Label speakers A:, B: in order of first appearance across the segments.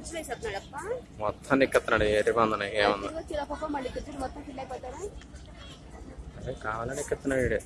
A: వచ్చి వేసేస్తున్నాడప్ప
B: మొత్తం ఎక్కెత్తున్నాడు ఎరిబందని ఏమన్నా అదే కావాలని ఎక్కెత్తున్నాడు వీడే?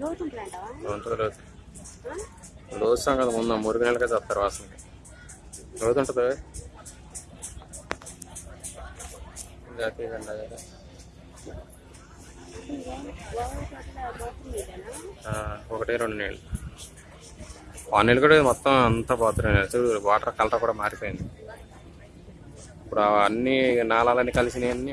A: లోతు
B: కదా ముందు మురుగు నెలకే చేస్తారు వాసనకి. రోజు ఉంటుంది? జాతీయ జెండా కదా. ఆ, ఒకటి రెండు నీళ్ళు. ఆ కూడా మొత్తం అంతా పోతున్నాయి. చూడు వాటర్ కలర్ కూడా మారిపోయింది. ఇప్పుడు అన్ని నాళాలన్నీ కలిసినవి అన్నీ